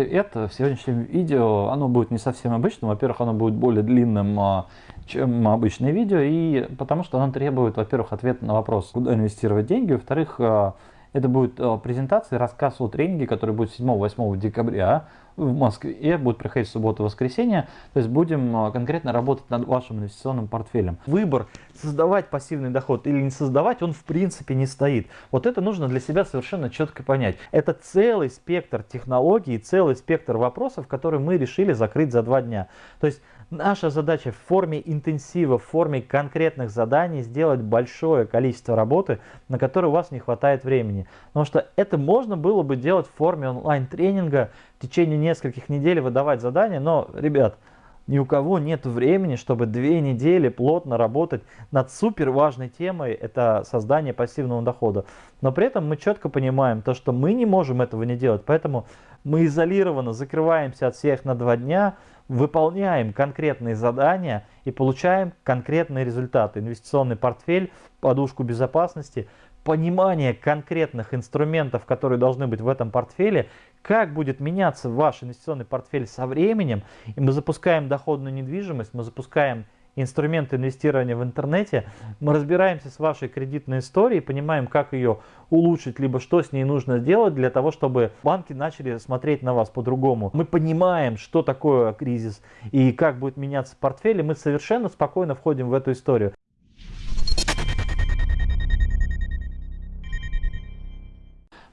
Привет! В сегодняшнем видео оно будет не совсем обычным. Во-первых, оно будет более длинным, а, чем обычное видео, и потому что оно требует, во-первых, ответа на вопрос, куда инвестировать деньги, во-вторых, а, это будет а, презентация, рассказ о тренинге, который будет 7-8 декабря в Москве, будет проходить в субботу и воскресенье. То есть будем а, конкретно работать над вашим инвестиционным портфелем. Выбор создавать пассивный доход или не создавать, он в принципе не стоит. Вот это нужно для себя совершенно четко понять. Это целый спектр технологий, целый спектр вопросов, которые мы решили закрыть за два дня. То есть Наша задача в форме интенсива, в форме конкретных заданий сделать большое количество работы, на которое у вас не хватает времени. Потому что это можно было бы делать в форме онлайн-тренинга, в течение нескольких недель выдавать задания, но, ребят, ни у кого нет времени, чтобы две недели плотно работать над супер важной темой, это создание пассивного дохода. Но при этом мы четко понимаем то, что мы не можем этого не делать, поэтому мы изолированно закрываемся от всех на два дня, выполняем конкретные задания и получаем конкретные результаты. Инвестиционный портфель, подушку безопасности, понимание конкретных инструментов, которые должны быть в этом портфеле, как будет меняться ваш инвестиционный портфель со временем. И мы запускаем доходную недвижимость, мы запускаем инструменты инвестирования в интернете, мы разбираемся с вашей кредитной историей, понимаем, как ее улучшить, либо что с ней нужно сделать для того, чтобы банки начали смотреть на вас по-другому. Мы понимаем, что такое кризис и как будет меняться портфель, и мы совершенно спокойно входим в эту историю.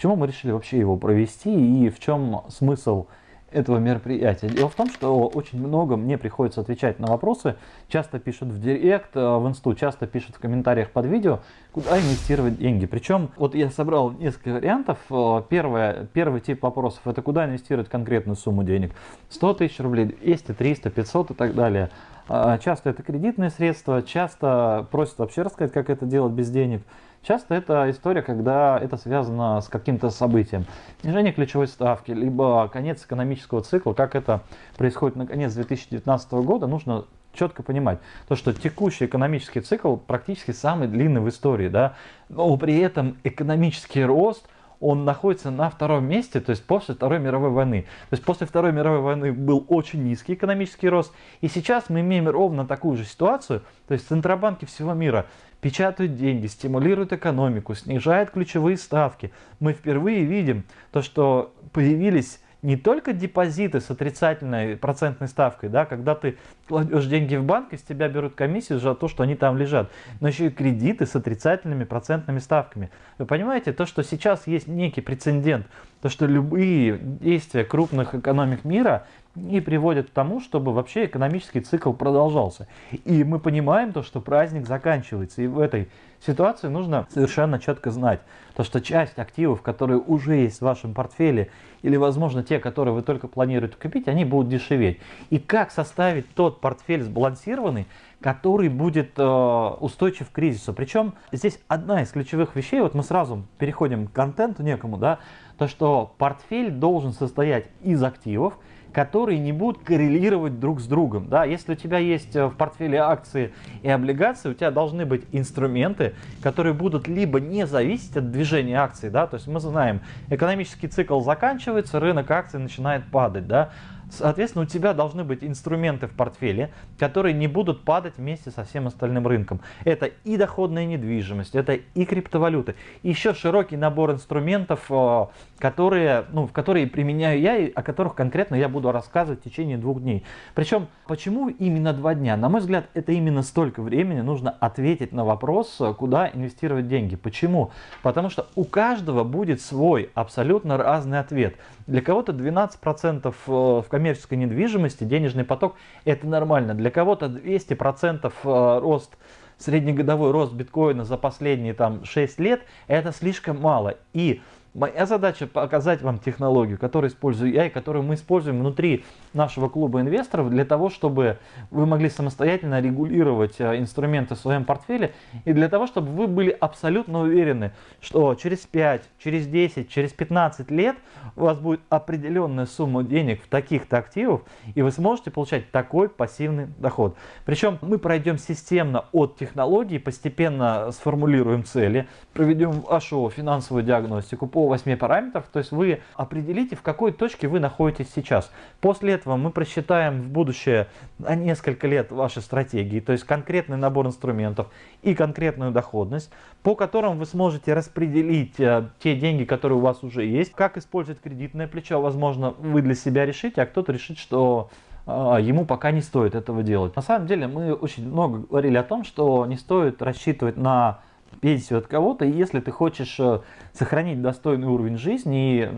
Почему мы решили вообще его провести и в чем смысл этого мероприятия. Дело в том, что очень много мне приходится отвечать на вопросы, часто пишут в директ, э, в инсту, часто пишут в комментариях под видео, куда инвестировать деньги. Причем, вот я собрал несколько вариантов. Э, первое, первый тип вопросов, это куда инвестировать конкретную сумму денег. 100 тысяч рублей, 200, 300, 500 и так далее. А, часто это кредитные средства, часто просят вообще рассказать, как это делать без денег. Часто это история, когда это связано с каким-то событием. Снижение ключевой ставки, либо конец экономического цикла, как это происходит на конец 2019 года, нужно четко понимать, то, что текущий экономический цикл практически самый длинный в истории, да, но при этом экономический рост – он находится на втором месте, то есть после Второй мировой войны. То есть после Второй мировой войны был очень низкий экономический рост, и сейчас мы имеем ровно такую же ситуацию, то есть центробанки всего мира печатают деньги, стимулируют экономику, снижают ключевые ставки. Мы впервые видим то, что появились не только депозиты с отрицательной процентной ставкой, да, когда ты кладешь деньги в банк, из тебя берут комиссию за то, что они там лежат, но еще и кредиты с отрицательными процентными ставками. Вы понимаете, то, что сейчас есть некий прецедент, то, что любые действия крупных экономик мира и приводят к тому, чтобы вообще экономический цикл продолжался. И мы понимаем то, что праздник заканчивается, и в этой ситуации нужно совершенно четко знать, то, что часть активов, которые уже есть в вашем портфеле, или, возможно, те, которые вы только планируете купить, они будут дешеветь. И как составить тот портфель сбалансированный, который будет э, устойчив к кризису. Причем здесь одна из ключевых вещей, вот мы сразу переходим к контенту некому, да, то что портфель должен состоять из активов, которые не будут коррелировать друг с другом. Да? Если у тебя есть э, в портфеле акции и облигации, у тебя должны быть инструменты, которые будут либо не зависеть от движения акций, да? то есть мы знаем, экономический цикл заканчивается, рынок акций начинает падать, да? Соответственно, у тебя должны быть инструменты в портфеле, которые не будут падать вместе со всем остальным рынком. Это и доходная недвижимость, это и криптовалюты. еще широкий набор инструментов, э, которые, ну, которые применяю я и о которых конкретно я буду рассказывать в течение двух дней. Причем, почему именно два дня? На мой взгляд, это именно столько времени нужно ответить на вопрос, куда инвестировать деньги. Почему? Потому что у каждого будет свой абсолютно разный ответ. Для кого-то 12% э, в коммерческой недвижимости денежный поток это нормально. Для кого-то 200% э, рост среднегодовой рост биткоина за последние там 6 лет это слишком мало. И Моя задача показать вам технологию, которую использую я и которую мы используем внутри нашего клуба инвесторов для того, чтобы вы могли самостоятельно регулировать э, инструменты в своем портфеле и для того, чтобы вы были абсолютно уверены, что через 5, через 10, через 15 лет у вас будет определенная сумма денег в таких-то активов и вы сможете получать такой пассивный доход. Причем мы пройдем системно от технологии, постепенно сформулируем цели, проведем вашу финансовую диагностику, по 8 параметров, то есть вы определите, в какой точке вы находитесь сейчас. После этого мы просчитаем в будущее на несколько лет ваши стратегии, то есть конкретный набор инструментов и конкретную доходность, по которым вы сможете распределить э, те деньги, которые у вас уже есть, как использовать кредитное плечо, возможно, вы для себя решите, а кто-то решит, что а, ему пока не стоит этого делать. На самом деле мы очень много говорили о том, что не стоит рассчитывать на пенсию от кого-то, и если ты хочешь э, сохранить достойный уровень жизни, и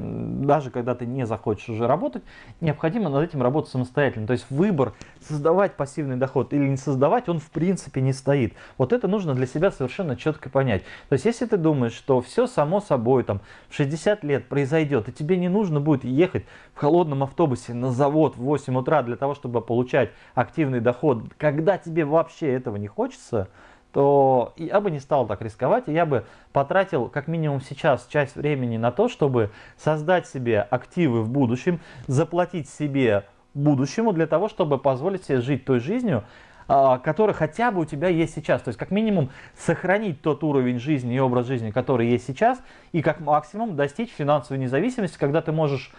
даже когда ты не захочешь уже работать, необходимо над этим работать самостоятельно. То есть выбор создавать пассивный доход или не создавать, он в принципе не стоит. Вот это нужно для себя совершенно четко понять. То есть если ты думаешь, что все само собой там в 60 лет произойдет, и тебе не нужно будет ехать в холодном автобусе на завод в 8 утра для того, чтобы получать активный доход, когда тебе вообще этого не хочется, то я бы не стал так рисковать, я бы потратил как минимум сейчас часть времени на то, чтобы создать себе активы в будущем, заплатить себе будущему для того, чтобы позволить себе жить той жизнью, а, которая хотя бы у тебя есть сейчас. То есть как минимум сохранить тот уровень жизни и образ жизни, который есть сейчас, и как максимум достичь финансовой независимости, когда ты можешь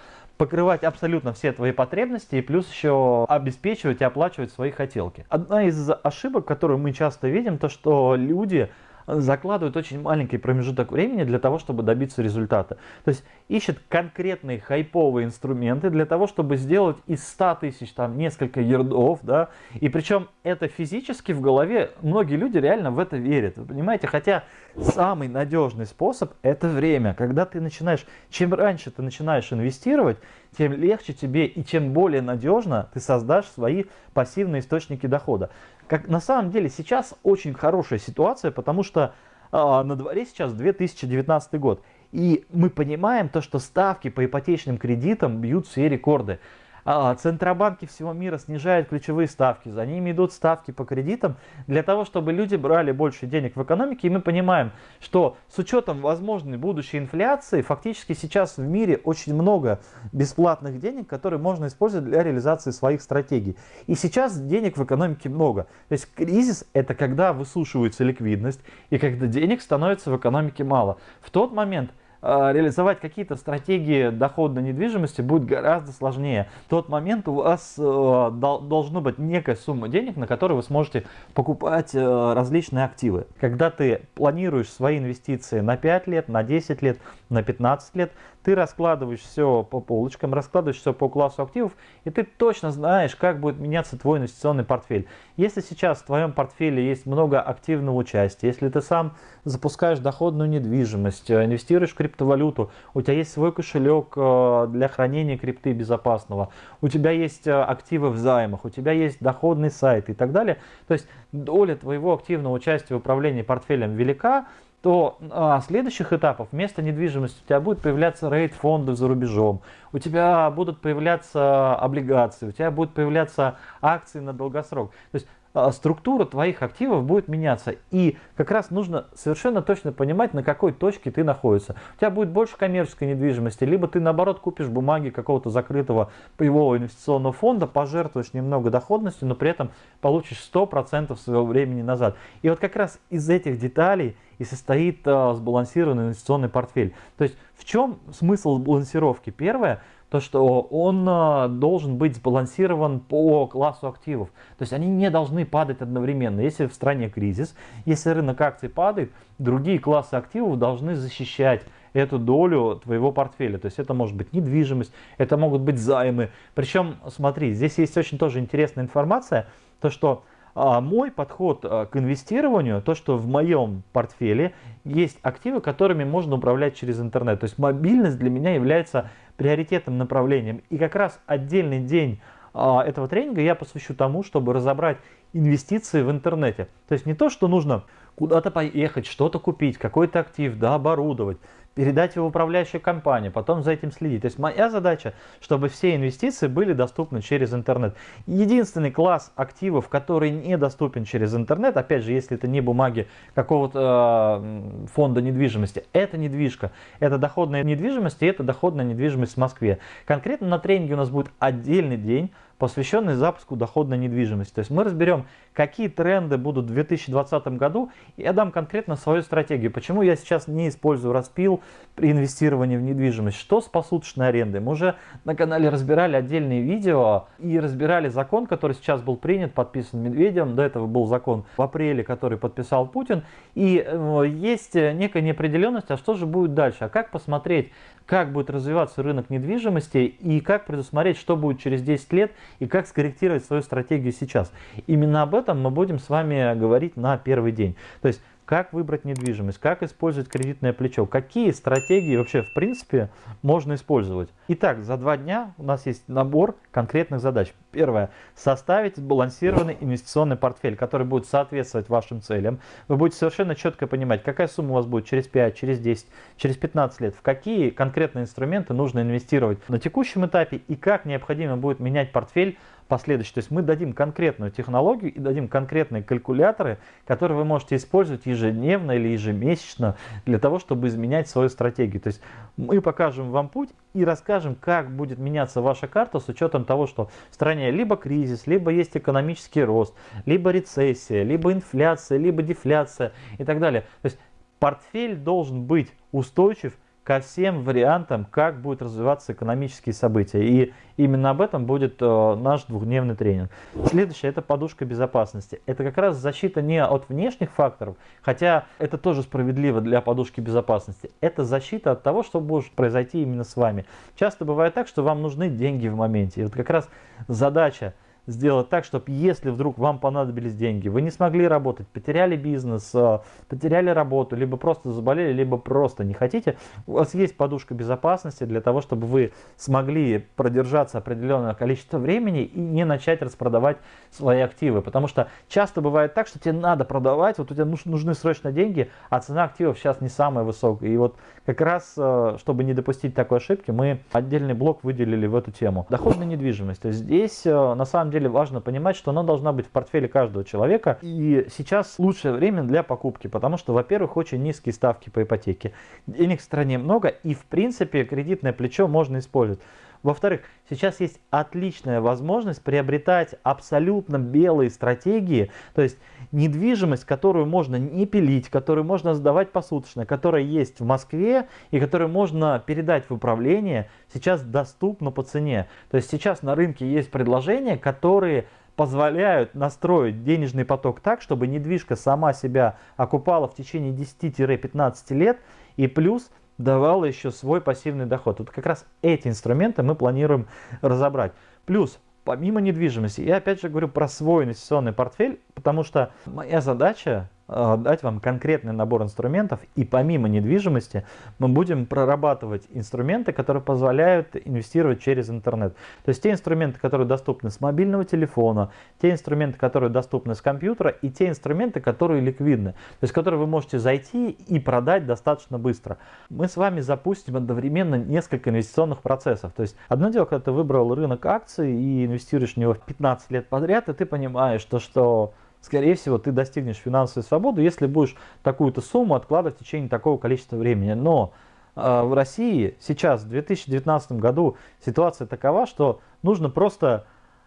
покрывать абсолютно все твои потребности и плюс еще обеспечивать и оплачивать свои хотелки. Одна из ошибок, которую мы часто видим, то что люди закладывают очень маленький промежуток времени для того, чтобы добиться результата. То есть ищет конкретные хайповые инструменты для того, чтобы сделать из 100 тысяч там несколько ярдов, да, и причем это физически в голове, многие люди реально в это верят, вы понимаете, хотя самый надежный способ это время, когда ты начинаешь, чем раньше ты начинаешь инвестировать, тем легче тебе и чем более надежно ты создашь свои пассивные источники дохода. Как на самом деле сейчас очень хорошая ситуация, потому что э, на дворе сейчас 2019 год. И мы понимаем то, что ставки по ипотечным кредитам бьют все рекорды. А, центробанки всего мира снижают ключевые ставки, за ними идут ставки по кредитам для того, чтобы люди брали больше денег в экономике. И мы понимаем, что с учетом возможной будущей инфляции, фактически сейчас в мире очень много бесплатных денег, которые можно использовать для реализации своих стратегий. И сейчас денег в экономике много. То есть кризис это когда высушивается ликвидность и когда денег становится в экономике мало. В тот момент реализовать какие-то стратегии доходной недвижимости будет гораздо сложнее. В тот момент у вас э, должна быть некая сумма денег, на которую вы сможете покупать э, различные активы. Когда ты планируешь свои инвестиции на 5 лет, на 10 лет, на 15 лет, ты раскладываешь все по полочкам, раскладываешь все по классу активов, и ты точно знаешь, как будет меняться твой инвестиционный портфель. Если сейчас в твоем портфеле есть много активного участия, если ты сам запускаешь доходную недвижимость, э, инвестируешь в криптовалюту, у тебя есть свой кошелек э, для хранения крипты безопасного, у тебя есть э, активы в займах, у тебя есть доходный сайт и так далее, то есть доля твоего активного участия в управлении портфелем велика, то а, следующих этапов вместо недвижимости у тебя будет появляться рейд фонды за рубежом, у тебя будут появляться облигации, у тебя будут появляться акции на долгосрок. То есть структура твоих активов будет меняться. И как раз нужно совершенно точно понимать, на какой точке ты находишься. У тебя будет больше коммерческой недвижимости, либо ты наоборот купишь бумаги какого-то закрытого паевого инвестиционного фонда, пожертвуешь немного доходностью, но при этом получишь 100% своего времени назад. И вот как раз из этих деталей и состоит э, сбалансированный инвестиционный портфель. То есть в чем смысл балансировки? Первое – то, что он а, должен быть сбалансирован по классу активов. То есть они не должны падать одновременно. Если в стране кризис, если рынок акций падает, другие классы активов должны защищать эту долю твоего портфеля. То есть это может быть недвижимость, это могут быть займы. Причем, смотри, здесь есть очень тоже интересная информация, то что а мой подход а, к инвестированию, то, что в моем портфеле есть активы, которыми можно управлять через интернет. То есть мобильность для меня является приоритетным направлением. И как раз отдельный день а, этого тренинга я посвящу тому, чтобы разобрать инвестиции в интернете. То есть не то, что нужно куда-то поехать, что-то купить, какой-то актив, да, оборудовать передать его в управляющую компанию, потом за этим следить. То есть моя задача, чтобы все инвестиции были доступны через интернет. Единственный класс активов, который недоступен через интернет, опять же, если это не бумаги какого-то э, фонда недвижимости, это недвижка. Это доходная недвижимость и это доходная недвижимость в Москве. Конкретно на тренинге у нас будет отдельный день, посвященный запуску доходной недвижимости. То есть мы разберем, какие тренды будут в 2020 году, я дам конкретно свою стратегию. Почему я сейчас не использую распил при инвестировании в недвижимость, что с посуточной арендой. Мы уже на канале разбирали отдельные видео и разбирали закон, который сейчас был принят, подписан Медведевым. До этого был закон в апреле, который подписал Путин. И э, есть некая неопределенность, а что же будет дальше, а как посмотреть, как будет развиваться рынок недвижимости и как предусмотреть, что будет через 10 лет и как скорректировать свою стратегию сейчас. Именно об этом мы будем с вами говорить на первый день. То есть как выбрать недвижимость, как использовать кредитное плечо, какие стратегии вообще в принципе можно использовать. Итак, за два дня у нас есть набор конкретных задач. Первое. Составить сбалансированный инвестиционный портфель, который будет соответствовать вашим целям. Вы будете совершенно четко понимать, какая сумма у вас будет через 5, через 10, через 15 лет, в какие конкретные инструменты нужно инвестировать на текущем этапе и как необходимо будет менять портфель последующий. То есть мы дадим конкретную технологию и дадим конкретные калькуляторы, которые вы можете использовать ежедневно или ежемесячно для того, чтобы изменять свою стратегию. То есть мы покажем вам путь и расскажем, как будет меняться ваша карта с учетом того, что в стране либо кризис, либо есть экономический рост, либо рецессия, либо инфляция, либо дефляция и так далее. То есть портфель должен быть устойчив ко всем вариантам, как будут развиваться экономические события. И именно об этом будет э, наш двухдневный тренинг. Следующее – это подушка безопасности. Это как раз защита не от внешних факторов, хотя это тоже справедливо для подушки безопасности. Это защита от того, что может произойти именно с вами. Часто бывает так, что вам нужны деньги в моменте. И вот как раз задача – сделать так, чтобы если вдруг вам понадобились деньги, вы не смогли работать, потеряли бизнес, э, потеряли работу, либо просто заболели, либо просто не хотите, у вас есть подушка безопасности для того, чтобы вы смогли продержаться определенное количество времени и не начать распродавать свои активы. Потому что часто бывает так, что тебе надо продавать, вот у тебя нужны срочно деньги, а цена активов сейчас не самая высокая. И вот как раз, э, чтобы не допустить такой ошибки, мы отдельный блок выделили в эту тему. Доходная недвижимость. Здесь э, на самом деле важно понимать, что она должна быть в портфеле каждого человека. И сейчас лучшее время для покупки, потому что, во-первых, очень низкие ставки по ипотеке. Денег в стране много и, в принципе, кредитное плечо можно использовать. Во-вторых, сейчас есть отличная возможность приобретать абсолютно белые стратегии, то есть недвижимость, которую можно не пилить, которую можно сдавать посуточно, которая есть в Москве и которую можно передать в управление, сейчас доступна по цене. То есть сейчас на рынке есть предложения, которые позволяют настроить денежный поток так, чтобы недвижка сама себя окупала в течение 10-15 лет и плюс давала еще свой пассивный доход. Вот как раз эти инструменты мы планируем разобрать. Плюс, помимо недвижимости, я опять же говорю про свой инвестиционный портфель, потому что моя задача дать вам конкретный набор инструментов и помимо недвижимости мы будем прорабатывать инструменты, которые позволяют инвестировать через интернет. То есть те инструменты, которые доступны с мобильного телефона, те инструменты, которые доступны с компьютера и те инструменты, которые ликвидны, то есть которые вы можете зайти и продать достаточно быстро. Мы с вами запустим одновременно несколько инвестиционных процессов. То есть одно дело, когда ты выбрал рынок акций и инвестируешь в него 15 лет подряд, и ты понимаешь, то, что скорее всего, ты достигнешь финансовой свободы, если будешь такую-то сумму откладывать в течение такого количества времени. Но э, в России сейчас, в 2019 году, ситуация такова, что нужно просто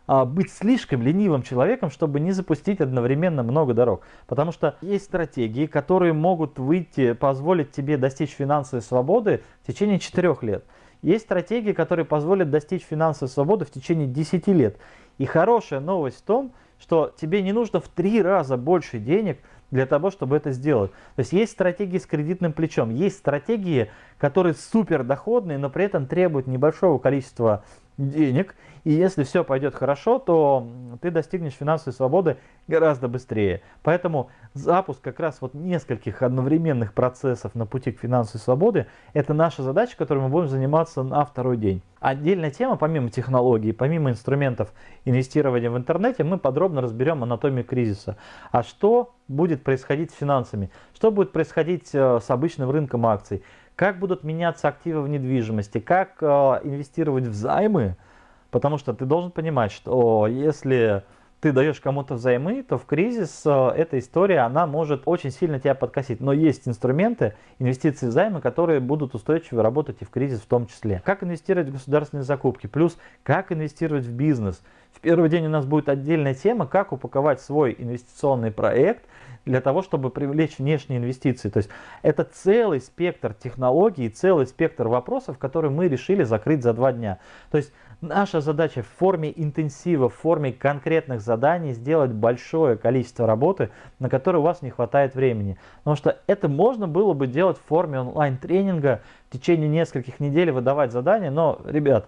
э, быть слишком ленивым человеком, чтобы не запустить одновременно много дорог. Потому что есть стратегии, которые могут выйти, позволить тебе достичь финансовой свободы в течение 4 лет. Есть стратегии, которые позволят достичь финансовой свободы в течение 10 лет. И хорошая новость в том, что тебе не нужно в три раза больше денег для того, чтобы это сделать. То есть есть стратегии с кредитным плечом, есть стратегии, которые супер доходные, но при этом требуют небольшого количества денег, и если все пойдет хорошо, то ты достигнешь финансовой свободы гораздо быстрее. Поэтому запуск как раз вот нескольких одновременных процессов на пути к финансовой свободе – это наша задача, которой мы будем заниматься на второй день. Отдельная тема, помимо технологий, помимо инструментов инвестирования в интернете, мы подробно разберем анатомию кризиса. А что будет происходить с финансами? Что будет происходить э, с обычным рынком акций? Как будут меняться активы в недвижимости, как э, инвестировать в займы, потому что ты должен понимать, что если ты даешь кому-то взаймы, то в кризис э, эта история, она может очень сильно тебя подкосить. Но есть инструменты, инвестиции займы, которые будут устойчиво работать и в кризис в том числе. Как инвестировать в государственные закупки, плюс как инвестировать в бизнес. В первый день у нас будет отдельная тема, как упаковать свой инвестиционный проект для того, чтобы привлечь внешние инвестиции. То есть это целый спектр технологий, целый спектр вопросов, которые мы решили закрыть за два дня. То есть Наша задача в форме интенсива, в форме конкретных заданий сделать большое количество работы, на которое у вас не хватает времени. Потому что это можно было бы делать в форме онлайн-тренинга, в течение нескольких недель выдавать задания, но, ребят,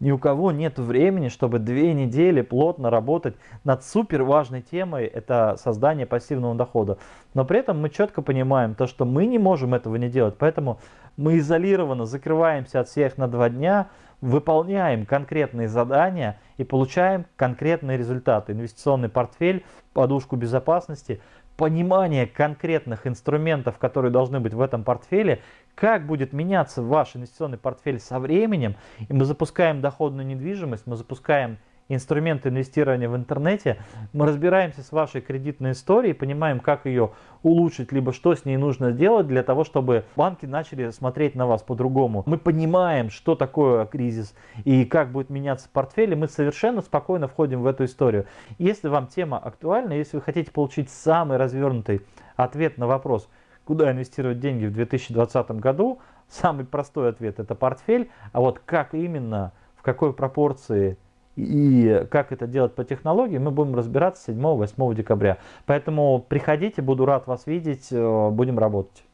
ни у кого нет времени, чтобы две недели плотно работать над супер важной темой, это создание пассивного дохода. Но при этом мы четко понимаем то, что мы не можем этого не делать, поэтому мы изолированно закрываемся от всех на два дня, выполняем конкретные задания и получаем конкретные результаты. Инвестиционный портфель, подушку безопасности, понимание конкретных инструментов, которые должны быть в этом портфеле, как будет меняться ваш инвестиционный портфель со временем. И мы запускаем доходную недвижимость, мы запускаем инструменты инвестирования в интернете, мы разбираемся с вашей кредитной историей, понимаем, как ее улучшить, либо что с ней нужно сделать для того, чтобы банки начали смотреть на вас по-другому. Мы понимаем, что такое кризис и как будет меняться портфель, и мы совершенно спокойно входим в эту историю. Если вам тема актуальна, если вы хотите получить самый развернутый ответ на вопрос, куда инвестировать деньги в 2020 году, самый простой ответ это портфель, а вот как именно, в какой пропорции и как это делать по технологии, мы будем разбираться 7-8 декабря. Поэтому приходите, буду рад вас видеть, э, будем работать.